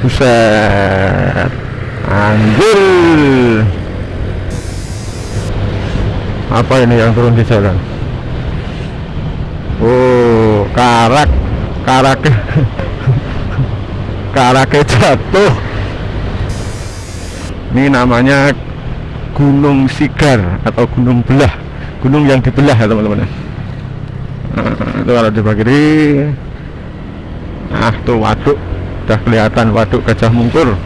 buset. Anjir. Apa ini yang turun di jalan? Oh karak. Karak. Karaknya jatuh. Ini namanya gunung sigar atau gunung belah. Gunung yang dibelah ya teman-teman. Nah, itu kalau di kiri nah tuh waduk udah kelihatan waduk gajah mungkur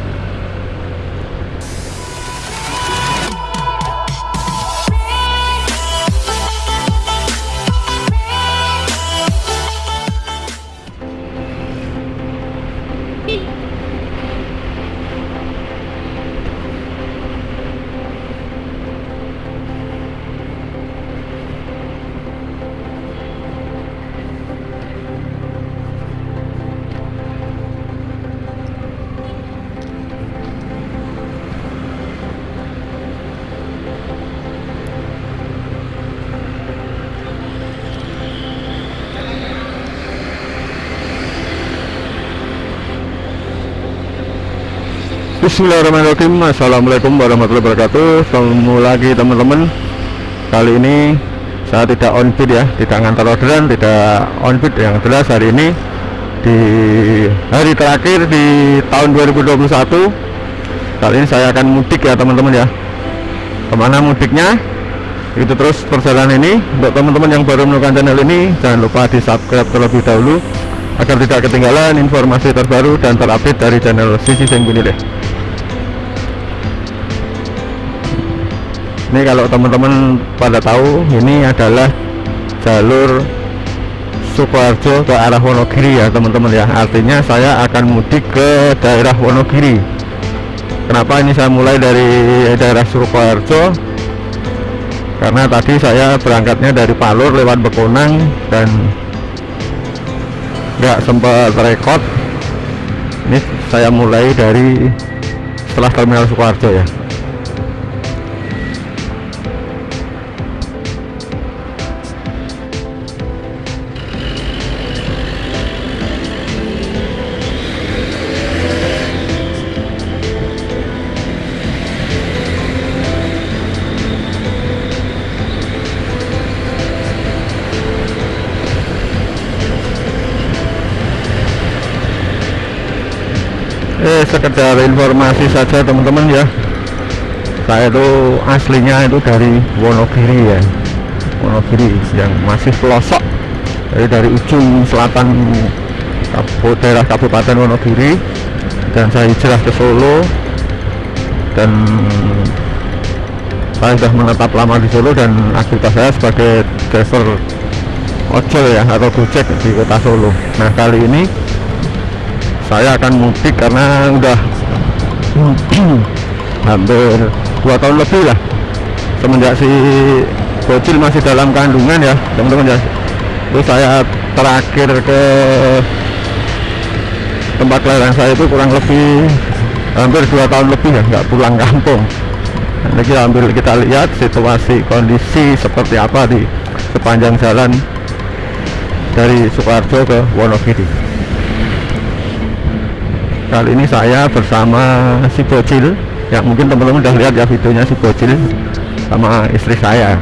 Bismillahirrahmanirrahim. Assalamualaikum warahmatullahi wabarakatuh. Ketemu lagi teman-teman. Kali ini saya tidak on beat ya Tidak ngantar orderan, tidak on beat Yang jelas hari ini Di hari terakhir di tahun 2021 Kali ini saya akan mudik ya teman-teman ya. Ke mana mudiknya? Itu terus perjalanan ini. Untuk teman-teman yang baru menemukan channel ini Jangan lupa di subscribe terlebih dahulu agar tidak ketinggalan informasi terbaru dan terupdate dari channel Sisi Sengguni ini kalau teman-teman pada tahu ini adalah jalur Sukoharjo ke arah Wonogiri ya teman-teman ya. Artinya saya akan mudik ke daerah Wonogiri. Kenapa ini saya mulai dari daerah Sukoharjo? Karena tadi saya berangkatnya dari Palur lewat Bekonang dan nggak sempat rekod. Ini saya mulai dari setelah terminal Sukoharjo ya eh sekedar informasi saja teman-teman ya. Saya itu aslinya itu dari Wonogiri ya. Wonogiri yang masih pelosok jadi dari ujung selatan daerah Kabupaten Wonogiri. Dan saya hijrah ke Solo. Dan saya sudah menetap lama di Solo dan aktivitas saya sebagai driver ojol ya atau gojek di kota Solo. Nah kali ini saya akan mudik karena udah hampir dua tahun lebih lah. Semenjak si bocil masih dalam kandungan ya teman-teman ya. Terus saya terakhir ke tempat kelahiran saya itu kurang lebih hampir dua tahun lebih ya nggak pulang kampung. Nanti kita ambil kita lihat situasi kondisi seperti apa di sepanjang jalan dari Sukoharjo ke Wonogiri kali ini saya bersama si bocil. Ya mungkin teman-teman udah lihat ya videonya si bocil sama istri saya.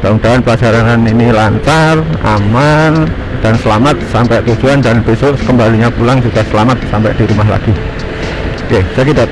Mudah-mudahan perjalanan ini lancar aman dan selamat sampai tujuan dan besok kembalinya pulang juga selamat sampai di rumah lagi. Oke saya kita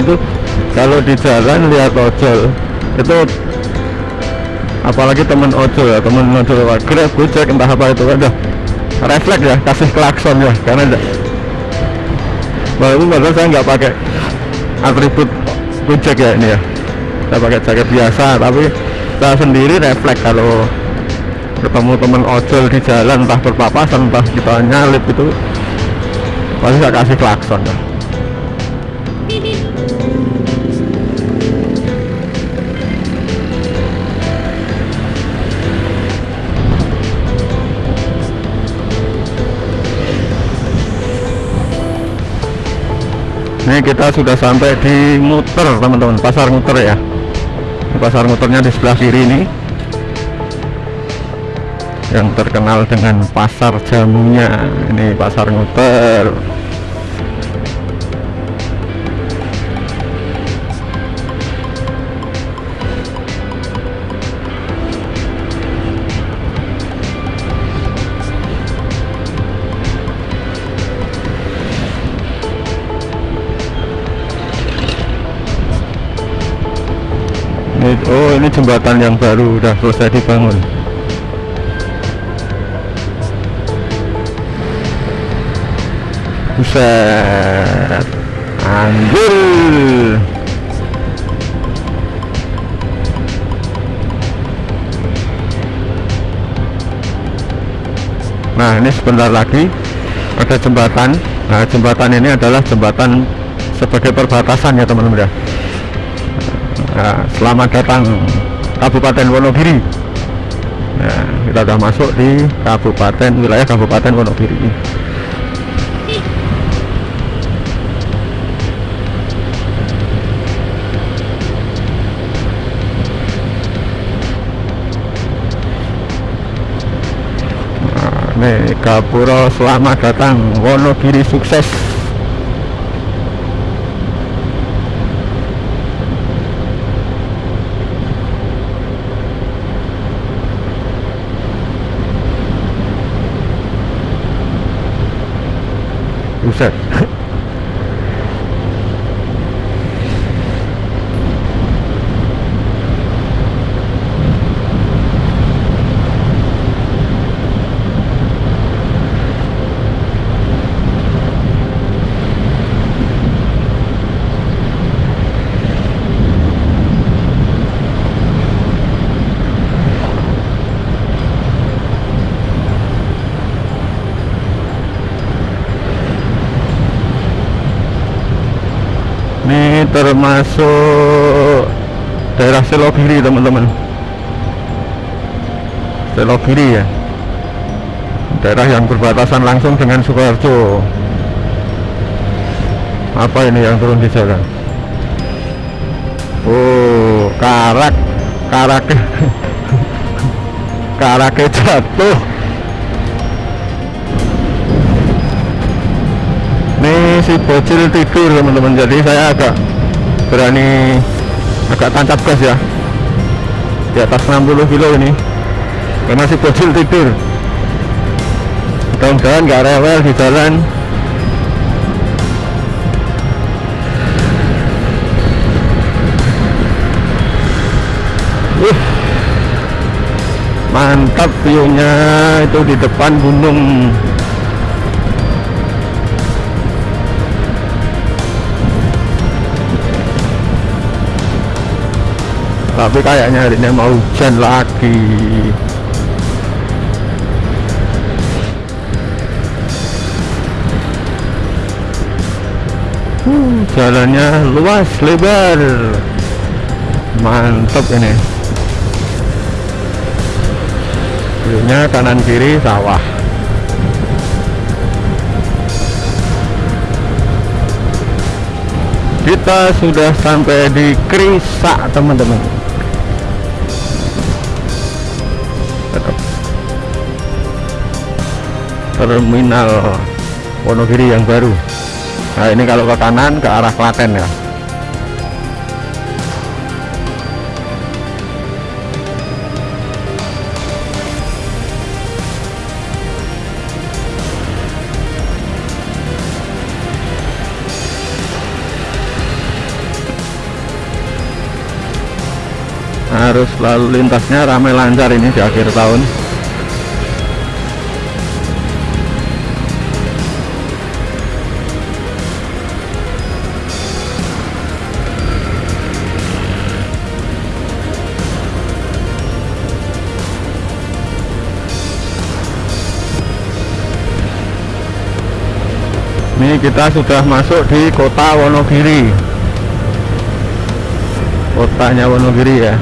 itu kalau di jalan lihat ojol itu apalagi temen ojol ya temen ojol. Grab gojek entah apa itu udah refleks ya kasih klakson ya karena enggak walaupun padahal saya nggak pakai atribut gojek ya ini ya. Saya pakai jaket biasa tapi saya sendiri refleks kalau ketemu temen ojol di jalan entah berpapasan entah kita nyalip itu pasti saya kasih klakson ya. Ini kita sudah sampai di muter teman-teman. Pasar muter ya. Pasar muternya di sebelah kiri ini. Yang terkenal dengan pasar jamunya. Ini pasar muter ini, oh ini jembatan yang baru udah selesai dibangun. Buset. Anjir. Nah ini sebentar lagi ada jembatan. Nah jembatan ini adalah jembatan sebagai perbatasan ya teman-teman ya nah, selamat datang Kabupaten Wonogiri. Nah kita sudah masuk di Kabupaten wilayah Kabupaten Wonogiri. Nih, Gapura selamat datang. Wonogiri sukses Buset ini termasuk daerah Selogiri teman-teman. Selogiri ya. Daerah yang berbatasan langsung dengan Sukoharjo. Apa ini yang turun di jalan oh karak karak karaknya jatuh. Ini si bocil tidur teman-teman. Jadi saya agak berani agak tancap gas ya. Di atas 60 kilo ini. Karena si bocil tidur mudah-mudahan nggak rewel di jalan. Uh, mantap view-nya itu di depan gunung tapi kayaknya hari ini mau hujan lagi. Uh, jalannya luas lebar. Mantap ini. View-nya kanan kiri sawah. Kita sudah sampai di Krisa teman-teman terminal Wonogiri yang baru. Nah ini kalau ke kanan ke arah Klaten ya. Harus lalu lintasnya ramai lancar ini di akhir tahun. Kita sudah masuk di kota Wonogiri kotanya Wonogiri ya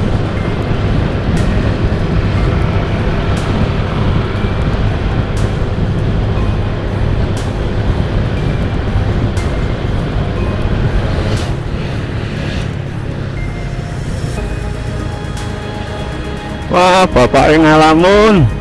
Wah, bapak yang ngalamun.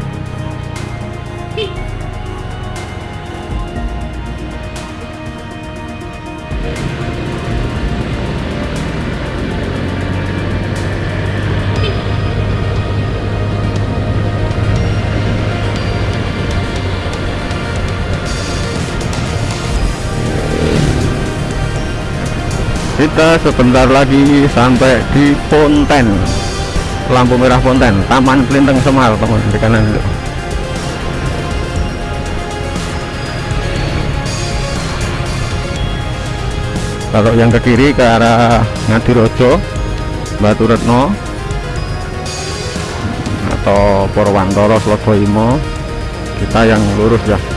Kita sebentar lagi sampai di Ponten lampu merah Ponten Taman Kelinteng Semar teman di kanan itu. Kalau yang ke kiri ke arah Ngadirojo Batu Retno atau Purwantoro Slogoimo kita yang lurus ya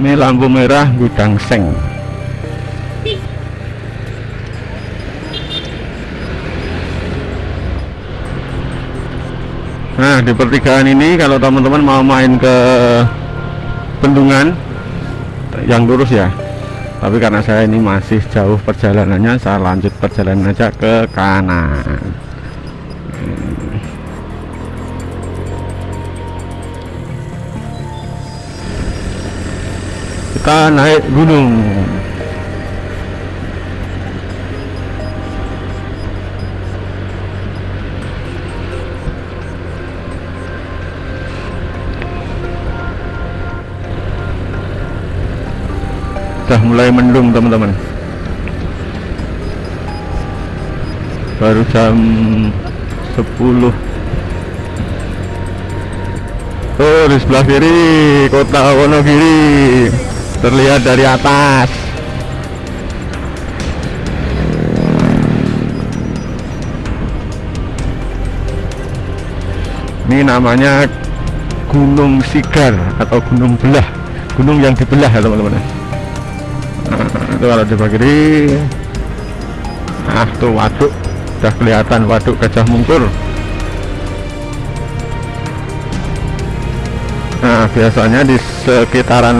ini lampu merah gudang seng. Nah di pertigaan ini kalau teman-teman mau main ke bendungan yang lurus ya. Tapi karena saya ini masih jauh perjalanannya saya lanjut perjalanan aja ke kanan kita naik gunung. Sudah mulai mendung teman-teman. Baru jam 10 Oh di sebelah kiri kota Wonogiri terlihat dari atas. Ini namanya Gunung Sigar atau Gunung Belah. Gunung yang dibelah ya teman-teman. Nah, itu kalau di kiri. Nah tuh waduk. Sudah kelihatan waduk Gajah Mungkur biasanya di sekitaran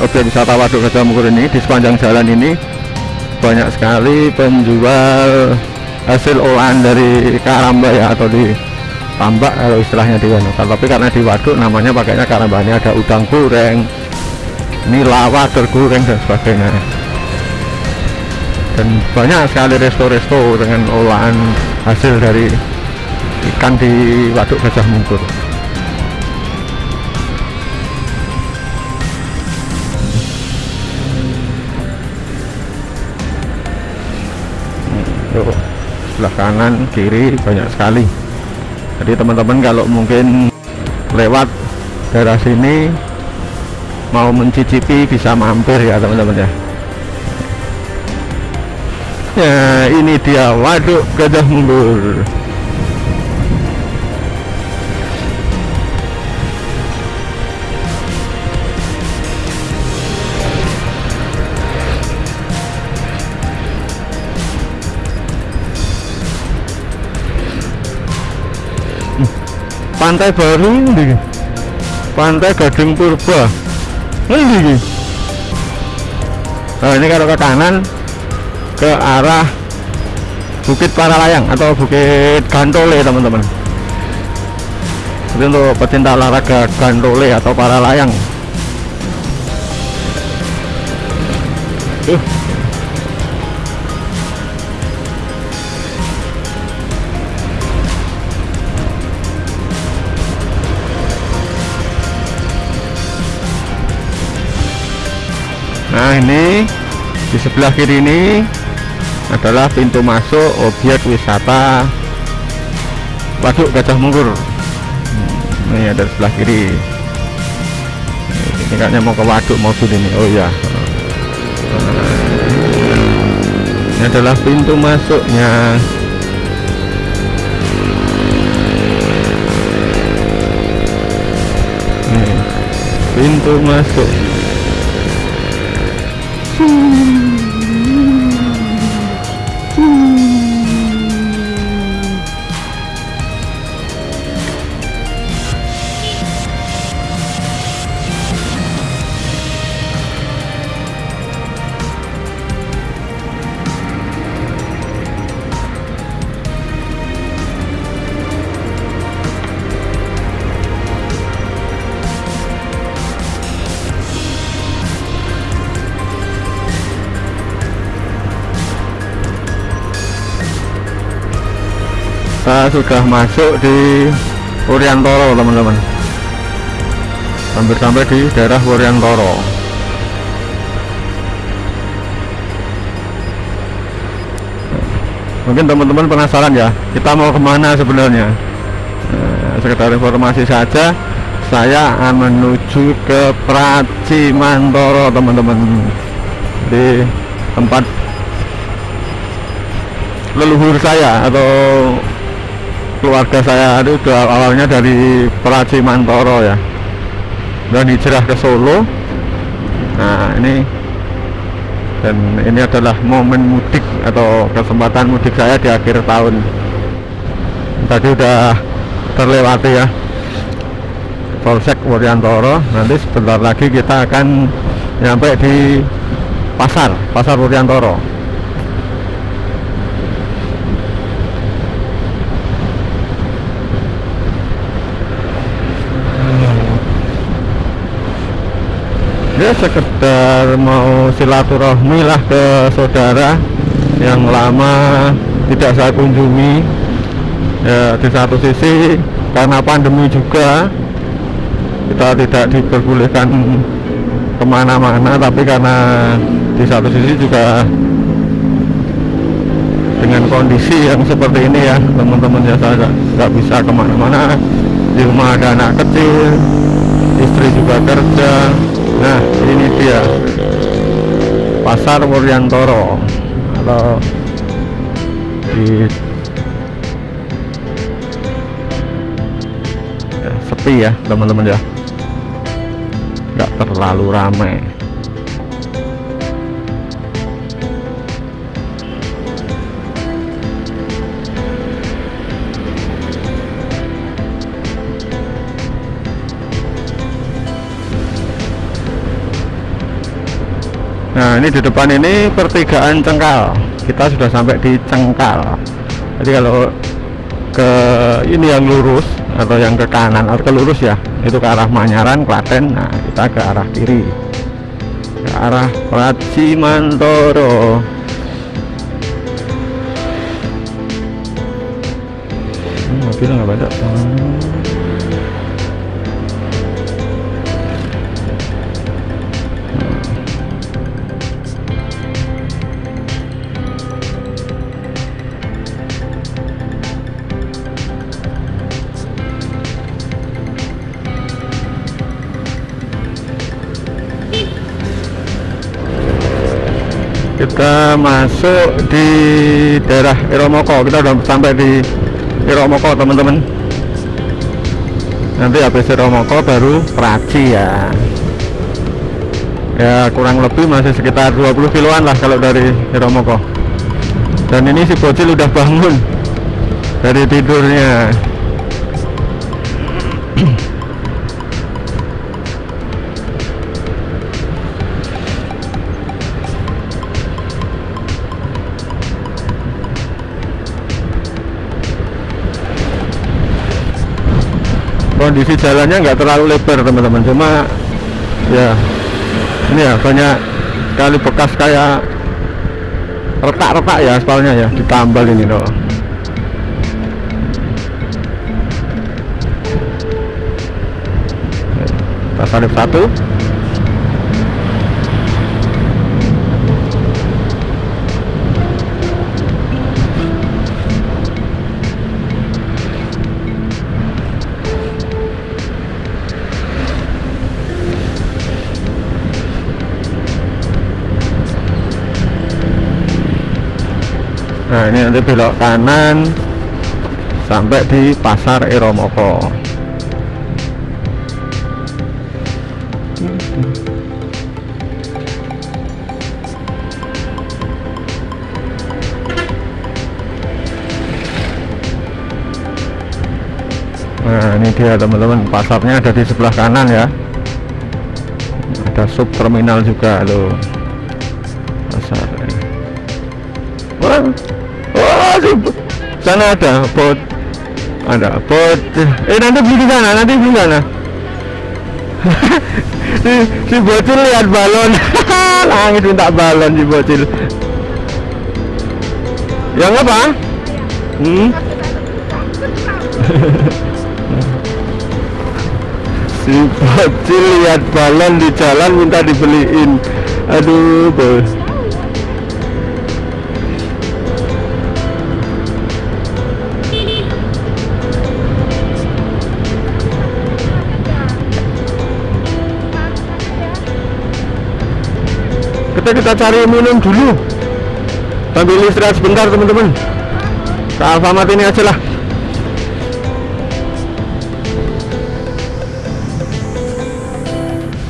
objek wisata Waduk Gajah Mungkur ini di sepanjang jalan ini banyak sekali penjual hasil olahan dari karamba ya atau di tambak kalau istilahnya di Wano. Tapi karena di waduk namanya pakainya karamba ini ada udang goreng, nila tergoreng dan sebagainya. Dan banyak sekali resto-resto dengan olahan hasil dari ikan di waduk Gajah Mungkur. Sebelah kanan kiri banyak sekali. Jadi teman-teman kalau mungkin lewat daerah sini mau mencicipi bisa mampir ya teman-teman ya. Ya ini dia waduk gajah mundur pantai baru ini pantai Gading Purba. Ini nah ini kalau ke kanan ke arah Bukit Paralayang atau Bukit Gantole teman-teman. Jadi untuk pecinta olahraga Gantole atau Paralayang. Nah ini di sebelah kiri ini adalah pintu masuk objek wisata Waduk Gajah Mungkur. Hmm, ini ada di sebelah kiri. Ini kayaknya mau ke waduk mobil ini. Oh ya. Ini adalah pintu masuknya. Pintu masuk. Sudah masuk di Wuryantoro teman-teman. Hampir sampai di daerah Wuryantoro mungkin teman-teman penasaran ya kita mau ke mana sebenarnya? Nah, sekedar informasi saja saya akan menuju ke Pracimantoro teman-teman. Di tempat leluhur saya atau keluarga saya itu awalnya dari Praci Mantoro ya. Dan hijrah ke Solo. Nah ini dan ini adalah momen mudik atau kesempatan mudik saya di akhir tahun. Tadi udah terlewati ya Polsek Wuryantoro nanti sebentar lagi kita akan nyampe di pasar pasar Wuryantoro ya sekedar mau silaturahmi lah ke saudara yang lama tidak saya kunjungi. Ya di satu sisi karena pandemi juga kita tidak diperbolehkan ke mana-mana tapi karena di satu sisi juga dengan kondisi yang seperti ini ya teman-teman ya saya nggak bisa ke mana-mana. Di rumah ada anak kecil istri juga kerja nah ini dia. Pasar Wuryantoro atau di ya, sepi ya teman-teman ya. Nggak terlalu ramai Nah ini di depan ini pertigaan Cengkal. Kita sudah sampai di Cengkal. Jadi kalau ke ini yang lurus atau yang ke kanan atau ke lurus ya itu ke arah Manyaran Klaten nah kita ke arah kiri. Ke arah Pracimantoro hmm, mobil nggak ada kita masuk di daerah Iromoko. Kita udah sampai di Iromoko teman-teman. Nanti habis Iromoko baru Praci ya. Ya kurang lebih masih sekitar 20 kiloan lah kalau dari Iromoko. Dan ini si bocil udah bangun dari tidurnya kondisi jalannya nggak terlalu lebar teman-teman. Cuma ya ini ya banyak sekali bekas kayak retak-retak ya aspalnya ya ditambal ini loh kita satu nah ini nanti belok kanan sampai di pasar Eromoko nah ini dia teman-teman. Pasarnya ada di sebelah kanan ya. Ada sub terminal juga loh. Pasar Wah, sana ada bot, ada bot. Eh nanti beli di sana, nanti beli sana. si, si bocil lihat balon, nangis minta balon si bocil. Yang apa? Hmm? si bocil lihat balon di jalan minta dibeliin. Aduh, bos. Kita kita cari minum dulu. Sambil istirahat sebentar teman-teman. Ke Alfamart ini aja lah.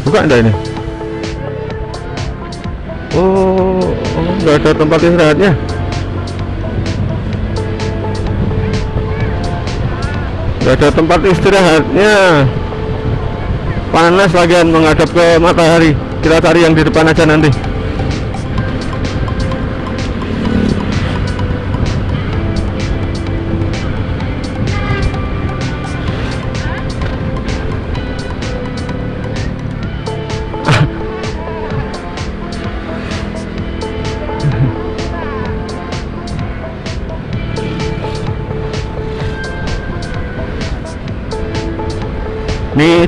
Buka enggak ini? Oh oh, nggak ada tempat istirahatnya. Nggak ada tempat istirahatnya. Panas lagian menghadap ke matahari. Kita cari yang di depan aja nanti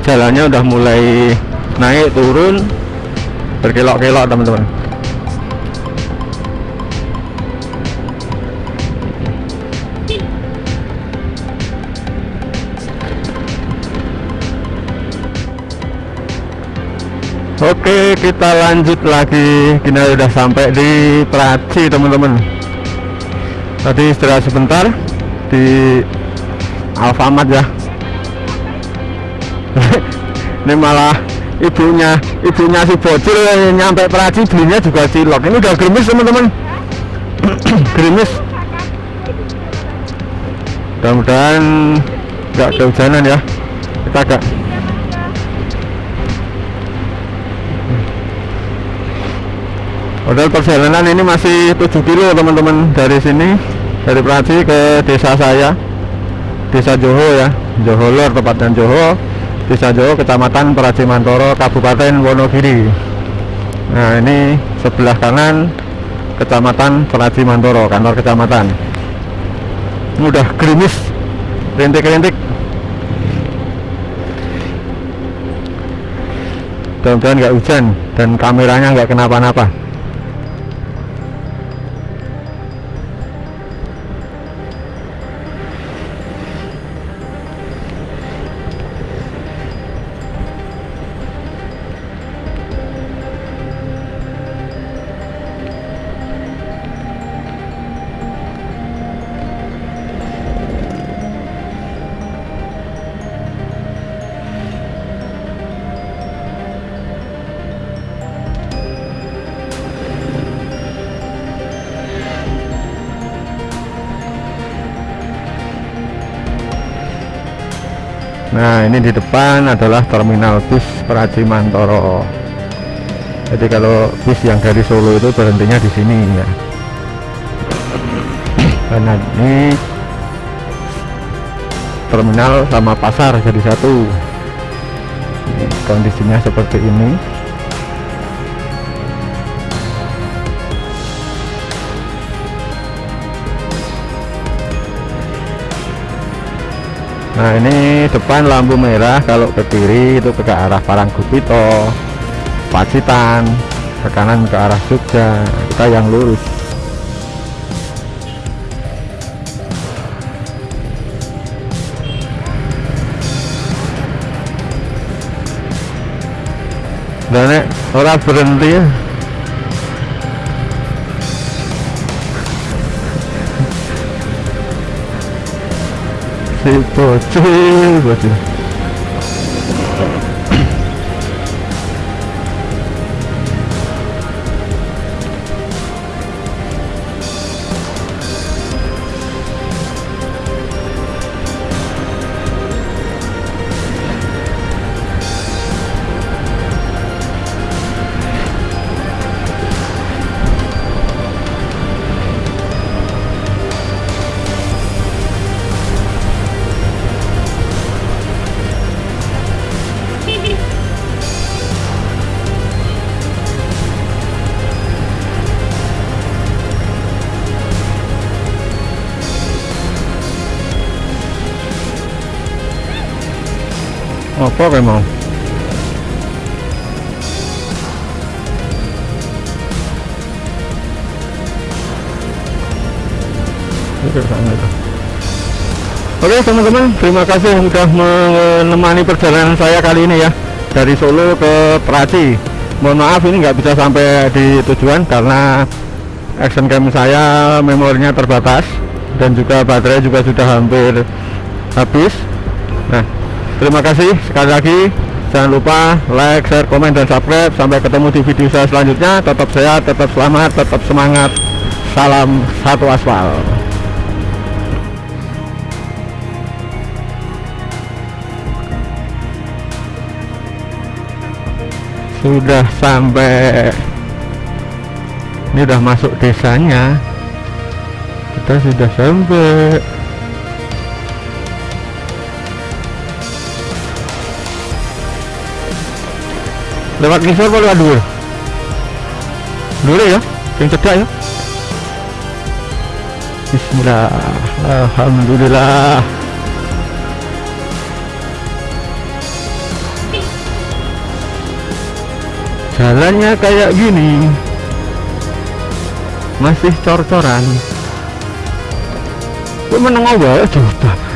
jalannya udah mulai naik turun. Berkelok-kelok teman-teman. Oke kita lanjut lagi. Kita udah sampai di Praci teman-teman. Tadi istirahat sebentar di Alfamart ya ini malah ibunya ibunya si bocil nyampe Praci belinya juga cilok. Ini udah gerimis teman-teman. Gerimis. Mudah-mudahan nggak kehujanan ya. Kita agak Padahal perjalanan ini masih 7 kilo teman-teman dari sini dari Praci ke desa saya desa Joho ya Joho Lor tepatnya Joho desa Joho kecamatan Praci Mantoro Kabupaten Wonogiri. Nah ini sebelah kanan kecamatan Praci Mantoro kantor kecamatan. Ini udah gerimis rintik-rintik. Mudah-mudahan nggak hujan dan kameranya nggak kenapa-napa Nah ini di depan adalah terminal bis Praci Mantoro. Jadi kalau bis yang dari Solo itu berhentinya di sini ya. Karena ini terminal sama pasar jadi satu. Kondisinya seperti ini. Nah ini depan lampu merah kalau ke kiri itu ke arah Parangkupito Pacitan ke kanan ke arah Jogja. Kita yang lurus. Dan nek ora berhenti ya si bocil bocil apa kayak itu. Oke teman-teman, terima kasih sudah menemani perjalanan saya kali ini ya dari Solo ke Praci. Mohon maaf ini nggak bisa sampai di tujuan karena action cam saya memorinya terbatas dan juga baterai juga sudah hampir habis. Nah, terima kasih sekali lagi. Jangan lupa like, share, komen, dan subscribe. Sampai ketemu di video saya selanjutnya. Tetap sehat, tetap selamat, tetap semangat. Salam satu aspal. sudah sampai ini udah masuk desanya kita sudah sampai lewat ngisor apa lewat dulu dulu ya yang cedak ya. Bismillah Alhamdulillah jalannya kayak gini masih cor-coran. Gue meneng aja coba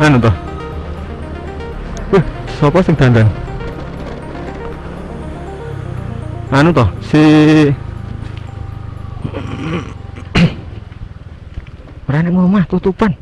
anu toh Wih, siapa sing dandan? anu toh si Rene mau mah tutupan